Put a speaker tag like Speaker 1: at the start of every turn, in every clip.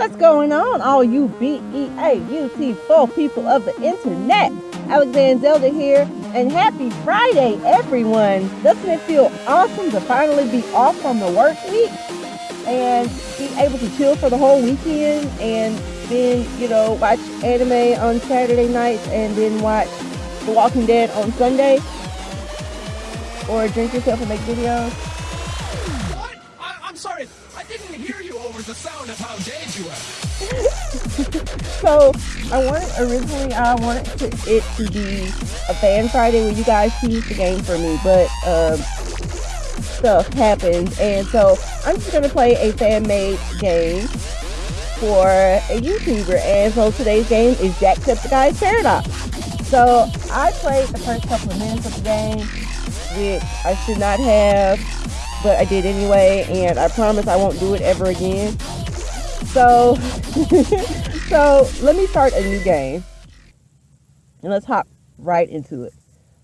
Speaker 1: What's going on, all you B-E-A-U-T-4 people of the internet? Alexander Zelda here, and happy Friday, everyone! Doesn't it feel awesome to finally be off from the work week and be able to chill for the whole weekend and then, you know, watch anime on Saturday nights and then watch The Walking Dead on Sunday? Or drink yourself and make videos?
Speaker 2: What? I, I'm sorry. The sound of how dead you were.
Speaker 1: so I wanted originally I wanted to, it to be a fan Friday where you guys choose the game for me, but um, stuff happens, and so I'm just gonna play a fan made game for a YouTuber. And so today's game is Jacksepticeye's Paradox. So I played the first couple of minutes of the game, which I should not have, but I did anyway, and I promise I won't do it ever again. So, so let me start a new game, and let's hop right into it.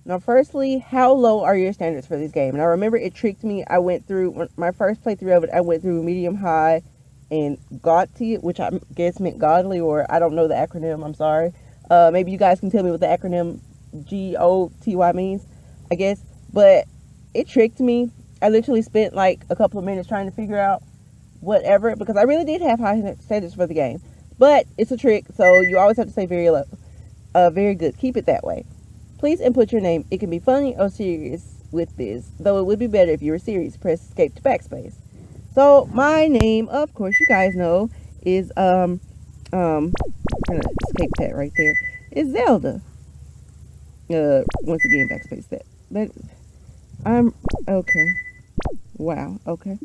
Speaker 1: Now, firstly, how low are your standards for this game? And I remember it tricked me. I went through my first playthrough of it. I went through medium, high, and GOTY, which I guess meant godly, or I don't know the acronym. I'm sorry. Uh, maybe you guys can tell me what the acronym G O T Y means. I guess, but it tricked me. I literally spent like a couple of minutes trying to figure out whatever because I really did have high standards for the game. But it's a trick, so you always have to say very low. Uh, very good. Keep it that way. Please input your name. It can be funny or serious with this, though it would be better if you were serious. Press escape to backspace. So my name, of course, you guys know, is um um I'm gonna escape that right there. Is Zelda. Uh once again backspace that. But I'm okay. Wow, okay.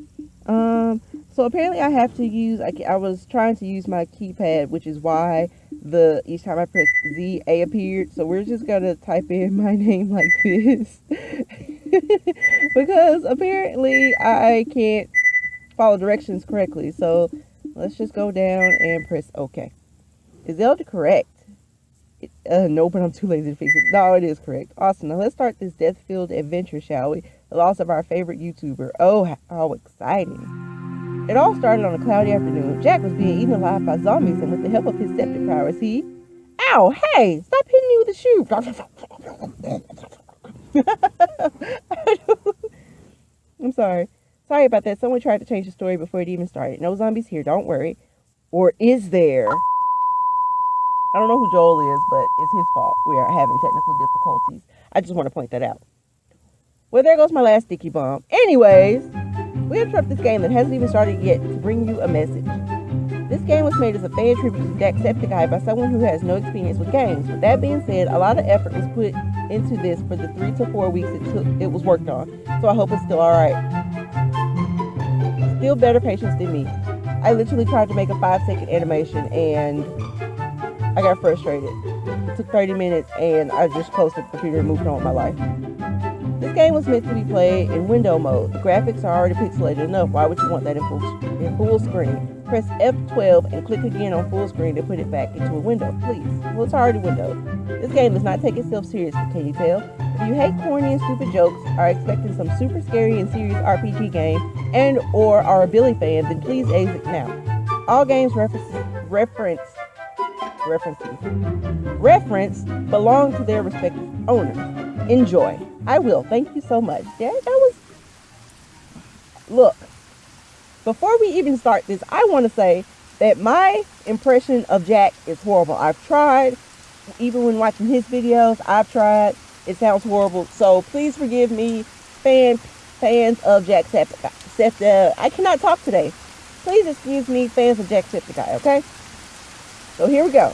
Speaker 1: Um so apparently I have to use I, I was trying to use my keypad, which is why the each time I press Z, A appeared. So we're just gonna type in my name like this. because apparently I can't follow directions correctly. So let's just go down and press OK. Is Zelda correct? Uh, no, but I'm too lazy to fix it. No, it is correct. Awesome. Now let's start this death-filled adventure, shall we? The loss of our favorite YouTuber. Oh, how exciting. It all started on a cloudy afternoon. Jack was being eaten alive by zombies, and with the help of his septic powers, he... Ow! Hey! Stop hitting me with a shoe! I'm sorry. Sorry about that. Someone tried to change the story before it even started. No zombies here, don't worry. Or is there? I don't know who Joel is, but it's his fault. We are having technical difficulties. I just want to point that out. Well, there goes my last sticky bomb. Anyways... We interrupt this game that hasn't even started yet to bring you a message. This game was made as a fan tribute to Jacksepticeye by someone who has no experience with games. With that being said, a lot of effort was put into this for the three to four weeks it took it was worked on. So I hope it's still alright. Still better patience than me. I literally tried to make a five second animation and I got frustrated. It took 30 minutes and I just closed the computer and moved on with my life. This game was meant to be played in window mode. The graphics are already pixelated enough. Why would you want that in full, in full screen? Press F12 and click again on full screen to put it back into a window, please. Well, it's already windowed. This game does not take itself seriously, can you tell? If you hate corny and stupid jokes, are expecting some super scary and serious RPG game, and or are a Billy fan, then please exit now. All games reference reference references reference belong to their respective owners. Enjoy. I will. Thank you so much. Yeah, that was. Look, before we even start this, I want to say that my impression of Jack is horrible. I've tried, even when watching his videos, I've tried. It sounds horrible. So please forgive me, fan, fans of Jack Jacksepticeye. Uh, I cannot talk today. Please excuse me, fans of Jacksepticeye, okay? So here we go.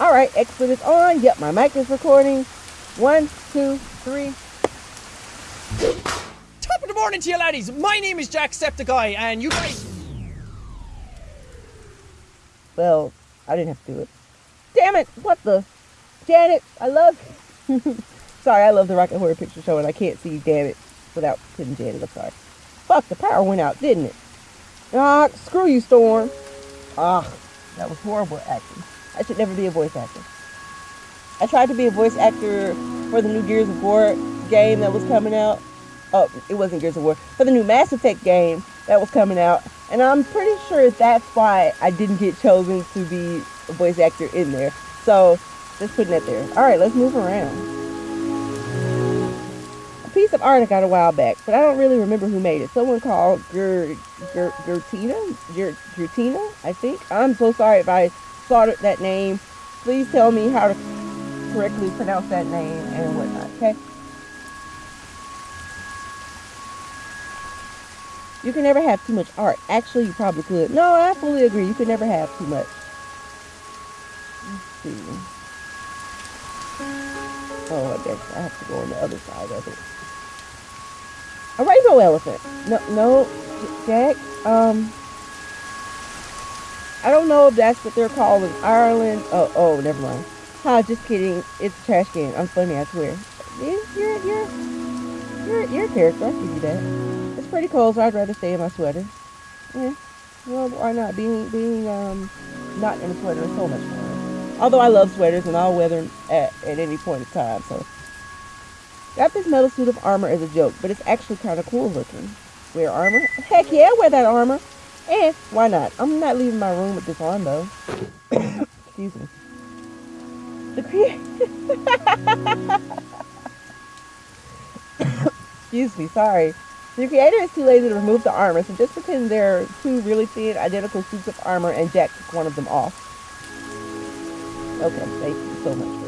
Speaker 1: All right, expert is on. Yep, my mic is recording. One, two, three.
Speaker 2: Top of the morning to you laddies. My name is Jack Jacksepticeye and you guys...
Speaker 1: Well, I didn't have to do it. Damn it! What the? Janet, I love... sorry, I love the Rocky Horror Picture Show and I can't see damn it without putting Janet. I'm sorry. Fuck, the power went out, didn't it? Ah, screw you, Storm. Ah, that was horrible acting. I should never be a voice actor. I tried to be a voice actor for the new Gears of War game that was coming out. Oh, it wasn't Gears of War. For the new Mass Effect game that was coming out. And I'm pretty sure that's why I didn't get chosen to be a voice actor in there. So just putting that there. All right, let's move around. Piece of art I got a while back, but I don't really remember who made it. Someone called Ger, Ger, Gertina, Ger, Gertina, I think. I'm so sorry if I slaughtered that name. Please tell me how to correctly pronounce that name and whatnot, okay? You can never have too much art. Actually, you probably could. No, I fully agree. You can never have too much. Let's see. Oh, I guess I have to go on the other side of it. A rainbow elephant. No, no, Jack. Um, I don't know if that's what they're called in Ireland. Oh, oh, never mind. Ha, just kidding. It's a trash can. I'm funny, I swear. You're, you're, you're, you're, a character. I'll give you that. It's pretty cold, so I'd rather stay in my sweater. Yeah. Well, why not? Being, being, um, not in a sweater is so much fun. Although I love sweaters and I'll wear them at, at any point in time, so. Got this metal suit of armor as a joke, but it's actually kind of cool looking. Wear armor? Heck yeah, wear that armor. And why not? I'm not leaving my room with this on though. Excuse me. The cre- Excuse me, sorry. The creator is too lazy to remove the armor, so just pretend there are two really thin, identical suits of armor and Jack took one of them off. Okay, thank you so much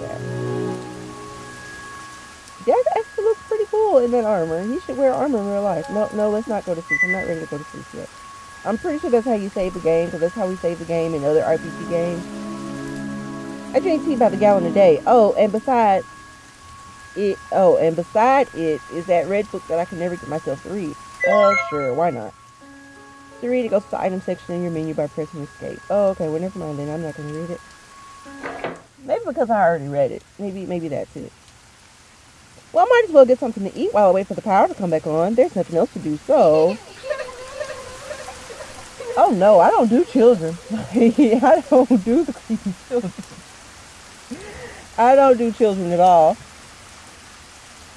Speaker 1: cool in that armor. He should wear armor in real life. No, no, let's not go to sleep. I'm not ready to go to sleep yet. I'm pretty sure that's how you save the game, because that's how we save the game in other RPG games. I drink tea by the gallon a day. Oh, and besides it, oh, and beside it is that red book that I can never get myself to read. Oh, sure, why not? To read it, goes to the item section in your menu by pressing escape. Oh, okay, well, never mind then. I'm not going to read it. Maybe because I already read it. Maybe, maybe that's it. Well, I might as well get something to eat while I wait for the power to come back on. There's nothing else to do, so... Oh no, I don't do children. I don't do the creepy children. I don't do children at all.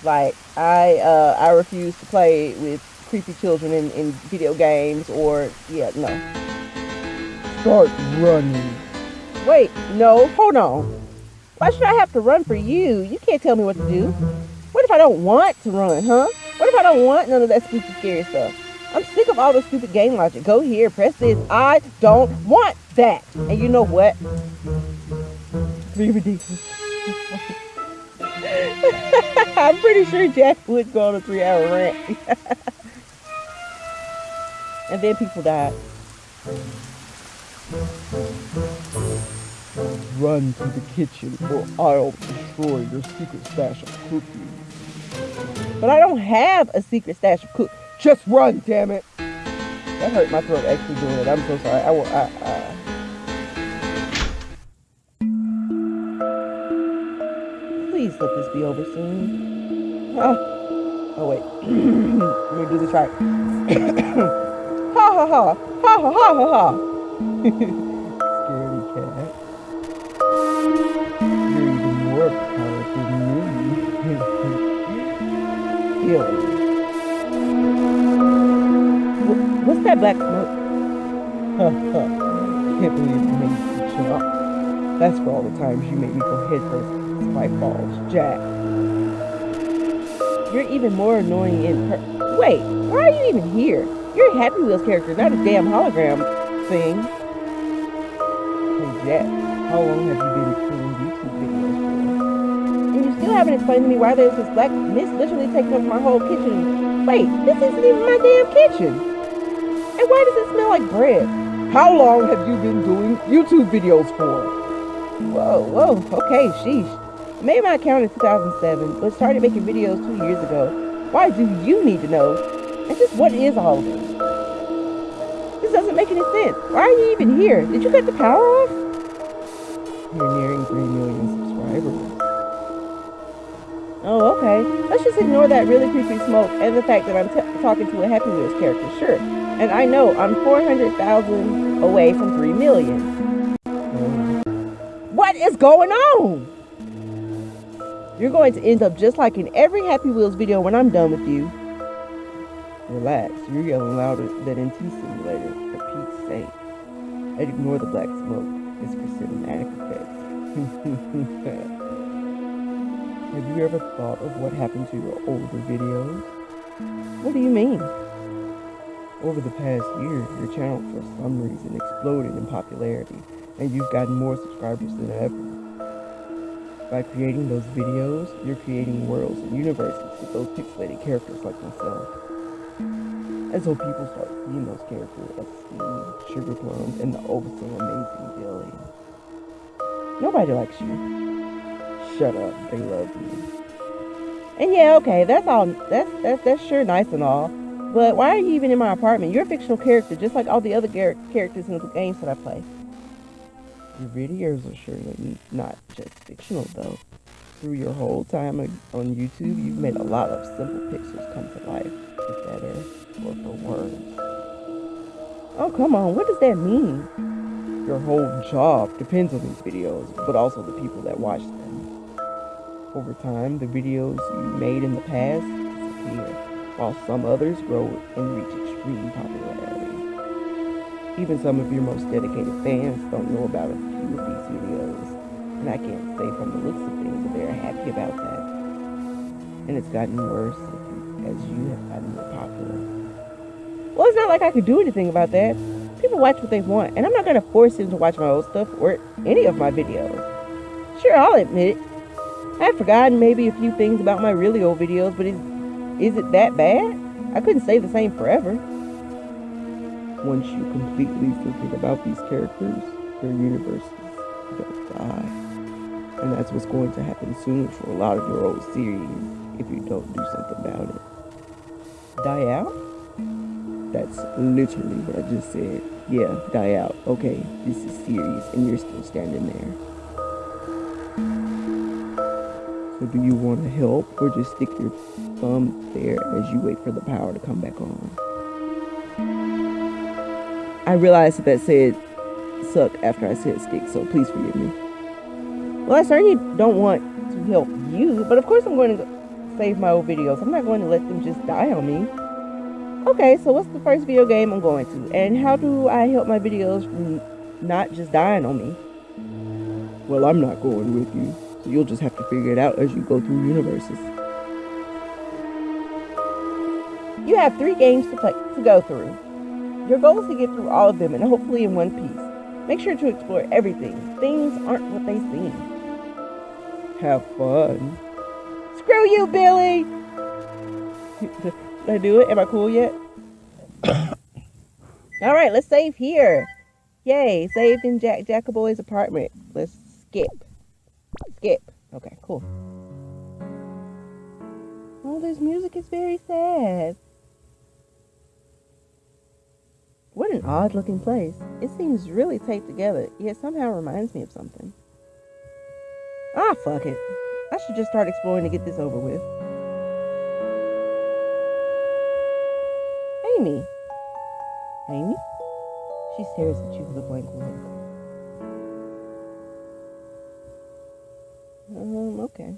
Speaker 1: Like I uh I refuse to play with creepy children in, in video games or yeah, no. Start running. Wait, no, hold on. Why should I have to run for you? You can't tell me what to do. I don't want to run, huh? What if I don't want none of that spooky scary stuff? I'm sick of all the stupid game logic. Go here, press this. I don't want that. And you know what? Be ridiculous. I'm pretty sure Jack would go on a three hour rant. and then people died. Run to the kitchen or I'll destroy your secret stash of cookies. But I don't have a secret stash of cookies. Just run, damn it. That hurt my throat actually doing it. I'm so sorry. I will. I, I, Please let this be over soon. Huh? Oh wait. Let me do this right. ha ha ha. Ha ha ha ha ha. What's that black smoke? Can't believe you made me jump. That's for all the times you made me go head first spike balls, Jack. You're even more annoying in per- Wait, why are you even here? You're a Happy Wheels character, not a damn hologram thing. Hey Jack, how long have you been doing YouTube videos for? You haven't explained to me why there's this black mist literally taking up my whole kitchen. Wait, this isn't even my damn kitchen. And why does it smell like bread? How long have you been doing YouTube videos for? Whoa, whoa, okay, sheesh. I made my account in 2007, but started making videos two years ago. Why do you need to know? And just what is all this? This doesn't make any sense. Why are you even here? Did you cut the power off? You're nearing 3 million. Oh, okay. Let's just ignore that really creepy smoke and the fact that I'm talking to a Happy Wheels character. Sure. And I know I'm 400,000 away from 3 million. What is going on? You're going to end up just like in every Happy Wheels video when I'm done with you. Relax, you're yelling louder than in T Simulator, for Pete's sake. I'd ignore the black smoke, it's for cinematic effects. Have you ever thought of what happened to your older videos? What do you mean? Over the past year, your channel for some reason exploded in popularity, and you've gotten more subscribers than ever. By creating those videos, you're creating worlds and universes with those pixelated characters like myself. And so people start seeing those characters like Steve, Sugar Plums, and the oh so amazing Billy. Nobody likes you. Shut up, they love you. And yeah, okay, that's all that's that's that's sure nice and all. But why are you even in my apartment? You're a fictional character, just like all the other characters in the games that I play. Your videos are surely not just fictional, though. Through your whole time on YouTube, you've made a lot of simple pictures come to life, for better or for worse. Oh, come on, what does that mean? Your whole job depends on these videos, but also the people that watch them. Over time, the videos you made in the past disappear while some others grow and reach extreme popularity. Even some of your most dedicated fans don't know about a few of these videos, and I can't say from the looks of things that they're happy about that. And it's gotten worse as you have gotten more popular. Well, it's not like I could do anything about that. People watch what they want, and I'm not going to force them to watch my old stuff or any of my videos. Sure, I'll admit it. I've forgotten maybe a few things about my really old videos, but it's is it that bad? I couldn't say the same forever. Once you completely forget about these characters, their universes will die. And that's what's going to happen soon for a lot of your old series if you don't do something about it. Die out? That's literally what I just said. Yeah, die out. Okay, this is serious and you're still standing there. So do you want to help or just stick your thumb there as you wait for the power to come back on? I realized that that said suck after I said stick, so please forgive me. Well, I certainly don't want to help you, but of course I'm going to save my old videos. I'm not going to let them just die on me. Okay, so what's the first video game I'm going to? And how do I help my videos from not just dying on me? Well, I'm not going with you. You'll just have to figure it out as you go through universes. You have three games to play to go through. Your goal is to get through all of them and hopefully in one piece. Make sure to explore everything. Things aren't what they seem. Have fun. Screw you, Billy! Did I do it? Am I cool yet? Alright, let's save here. Yay, saved in Jack Jackaboy's apartment. Let's skip. Skip. Okay, cool. Oh, this music is very sad. What an odd looking place. It seems really taped together, yet somehow reminds me of something. Ah, fuck it. I should just start exploring to get this over with. Amy. Amy? She stares at you with a blank look. Um, okay.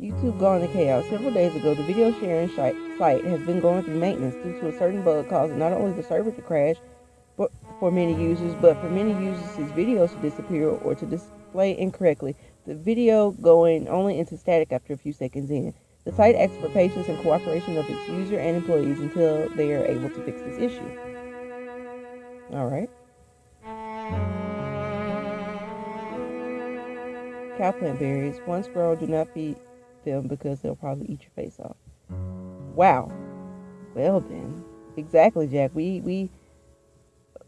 Speaker 1: YouTube gone to chaos. Several days ago, the video sharing site has been going through maintenance due to a certain bug causing not only the server to crash but for many users, but for many users' his videos to disappear or to display incorrectly. The video going only into static after a few seconds in. The site asks for patience and cooperation of its user and employees until they are able to fix this issue. Cowplant berries. One squirrel, do not feed them because they'll probably eat your face off. Wow. Well then. Exactly, Jack. We we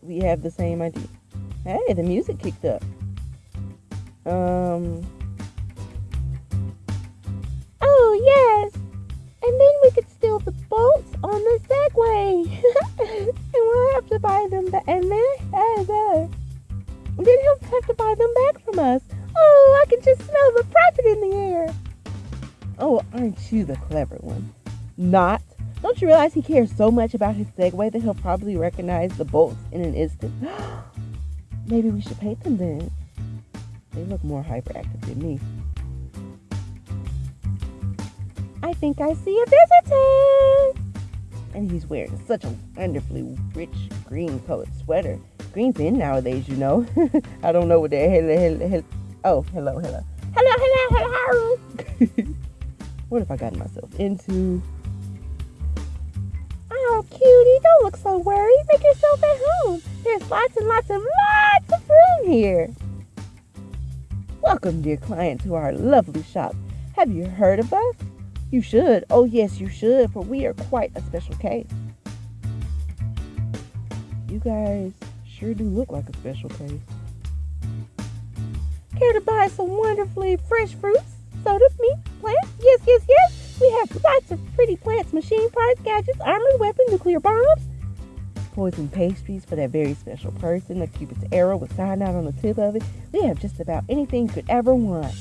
Speaker 1: we have the same idea. Hey, the music kicked up. Um Oh yes. And then we could steal the bolts on the Segway. and we'll have to buy them back and then uh, then he'll have to buy them back from us. Oh, I can just smell the profit in the air. Oh, aren't you the clever one? Not. Don't you realize he cares so much about his Segway that he'll probably recognize the bolts in an instant? Maybe we should paint them then. They look more hyperactive than me. I think I see a visitor. And he's wearing such a wonderfully rich green colored sweater. Green's in nowadays, you know. I don't know what the hell, hell, hell. Oh, hello, hello. Hello, hello, hello. what have I gotten myself into? Oh, cutie, don't look so worried. Make yourself at home. There's lots and lots and lots of room here. Welcome, dear client, to our lovely shop. Have you heard of us? You should. Oh, yes, you should, for we are quite a special case. You guys sure do look like a special case. Care to buy some wonderfully fresh fruits, soda, meat, plants? Yes, yes, yes. We have lots of pretty plants, machine parts, gadgets, armored weapons, nuclear bombs, poison pastries for that very special person, a Cupid's arrow with cyanide on the tip of it. We have just about anything you could ever want.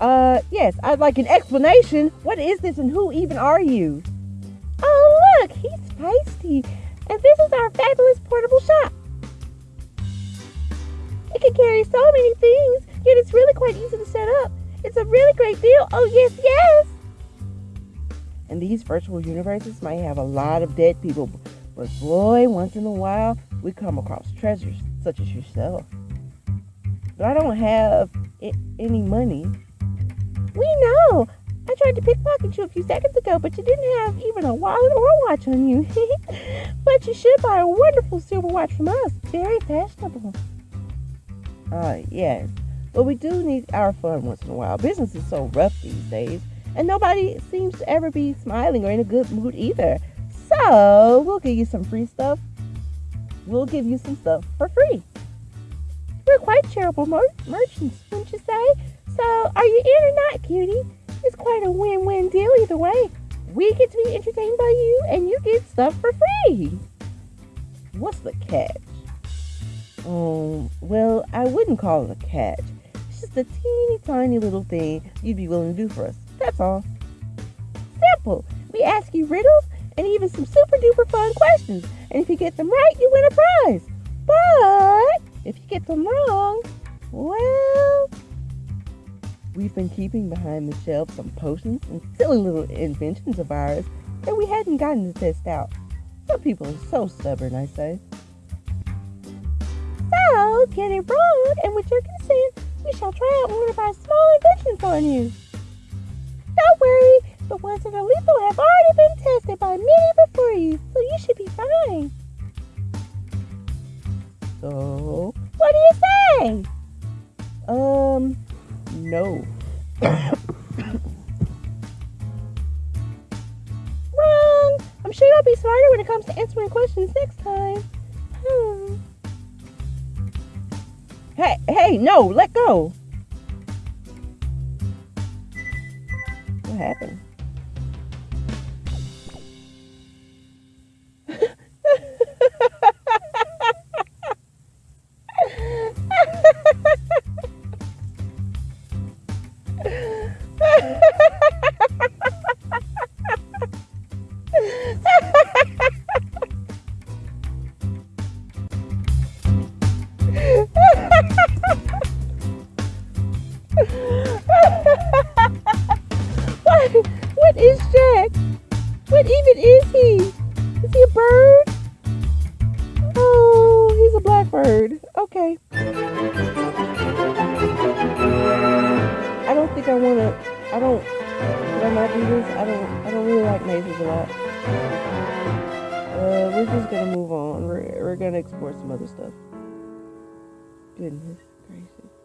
Speaker 1: Uh, yes, I'd like an explanation. What is this and who even are you? Oh, look, he's feisty. And this is our fabulous portable shop. It can carry so many things, yet it's really quite easy to set up. It's a really great deal. Oh, yes, yes. And these virtual universes might have a lot of dead people, but boy, once in a while, we come across treasures such as yourself. But I don't have I- any money. We know. I tried to pickpocket you a few seconds ago, but you didn't have even a wallet or a watch on you. but you should buy a wonderful silver watch from us. Very fashionable. Uh, yes. But we do need our fun once in a while. Business is so rough these days, and nobody seems to ever be smiling or in a good mood either. So, we'll give you some free stuff. We'll give you some stuff for free. We're quite charitable mer- merchants, wouldn't you say? So, are you in or not, cutie? It's quite a win-win deal either way. We get to be entertained by you, and you get stuff for free. What's the catch? Um, well, I wouldn't call it a catch. It's just a teeny tiny little thing you'd be willing to do for us. That's all. Simple. We ask you riddles and even some super duper fun questions. And if you get them right, you win a prize. But if you get them wrong, well, we've been keeping behind the shelf some potions and silly little inventions of ours that we hadn't gotten to test out. Some people are so stubborn, I say. So, get it wrong, and with your consent, we shall try out one of our small inventions on you. Don't worry, the ones that are lethal have already been tested by many before you, so you should be fine. So, what do you say? Um, no. Wrong! I'm sure you'll be smarter when it comes to answering questions next time. Hmm. Hey, hey, no, let go. What happened? Okay. I don't think I want to. I don't. Should I do this? I don't. I don't really like mazes a lot. Uh, we're just gonna move on. We're we're gonna explore some other stuff. Goodness gracious.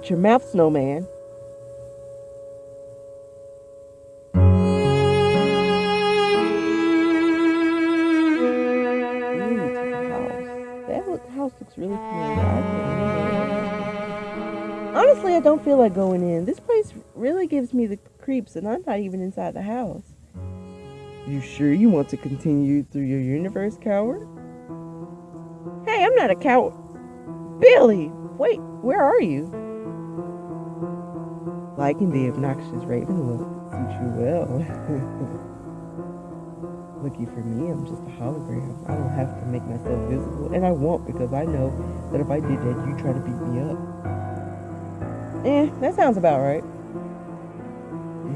Speaker 1: Shut your mouth, snowman. Ooh, it's a house. That house looks really familiar. I can't remember. Honestly, I don't feel like going in. This place really gives me the creeps, and I'm not even inside the house. You sure you want to continue through your universe, coward? Hey, I'm not a coward. Billy, Wait, where are you? Liking the obnoxious raven look suits you well. Lucky for me, I'm just a hologram. I don't have to make myself visible, and I won't because I know that if I did that, you'd try to beat me up. Eh, that sounds about right.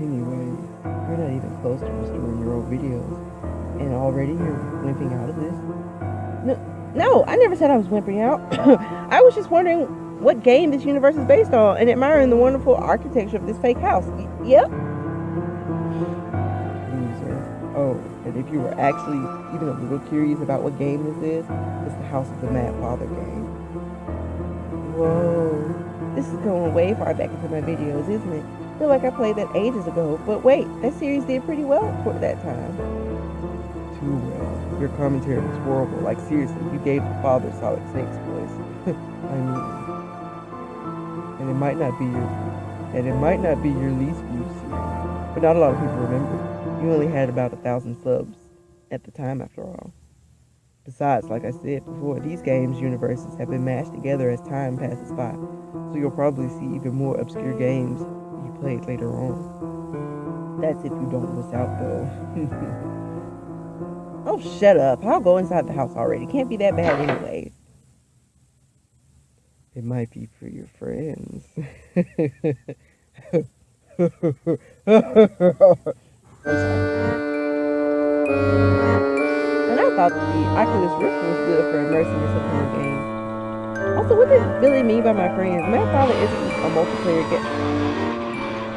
Speaker 1: Anyway, you're not even close to restoring your old videos, and already you're limping out of this. No, no, I never said I was wimping out. I was just wondering what game this universe is based on and admiring the wonderful architecture of this fake house. Yep. Loser. Oh, and if you were actually even a little curious about what game this is, it's the House of the Mad Father game. Whoa. This is going way far back into my videos, isn't it? feel like I played that ages ago, but wait, that series did pretty well for that time. Too well. Your commentary was horrible. Like seriously, you gave the father Solid Snake's voice. I mean, and it might not be your, and it might not be your least viewed series, but not a lot of people remember. You only had about a thousand subs at the time, after all. Besides, like I said before, these games universes have been mashed together as time passes by, so you'll probably see even more obscure games you played later on. That's if you don't miss out, though. oh, shut up. I'll go inside the house already. Can't be that bad anyway. It might be for your friends. And I thought the Oculus Rift was good for immersing yourself in the game. Also, what does Billy mean by my friends? Mad Father isn't a multiplayer game.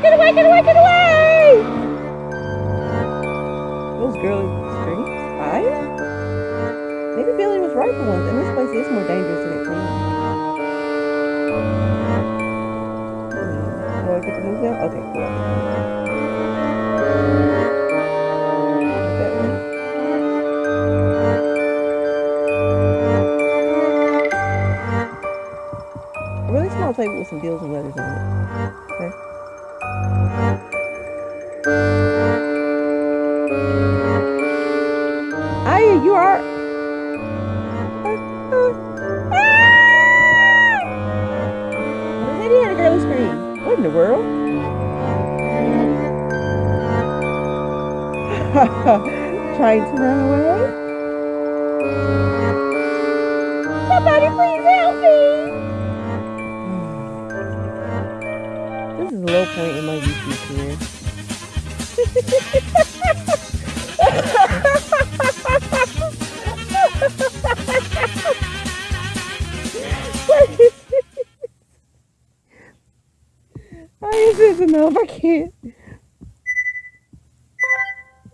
Speaker 1: Get away, get away, get away! Those girly strings? Spies? Maybe Billy was right for once, and this place is more dangerous than it seems. I get to move? Okay, cool. A really small table with some deals and letters on it. In the world? Trying to run away? Somebody please help me! This is a low point in my YouTube career.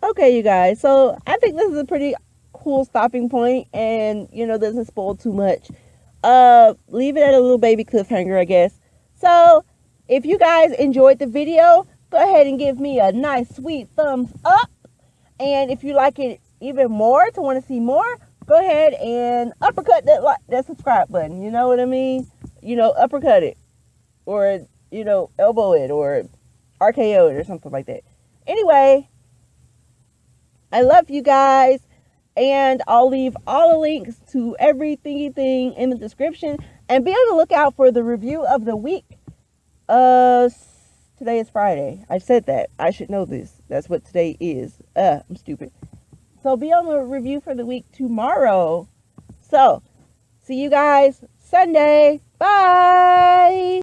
Speaker 1: Okay, you guys. So I think this is a pretty cool stopping point, and you know doesn't spoil too much. Uh, leave it at a little baby cliffhanger, I guess. So if you guys enjoyed the video, go ahead and give me a nice sweet thumbs up. And if you like it even more, to want to see more, go ahead and uppercut that like that subscribe button. You know what I mean? You know, uppercut it, or you know, elbow it, or RKO it, or something like that. Anyway, I love you guys. And I'll leave all the links to everything thing in the description. And be on the lookout for the review of the week. Uh, today is Friday. I said that. I should know this. That's what today is. Uh, I'm stupid. So be on the review for the week tomorrow. So, see you guys Sunday. Bye.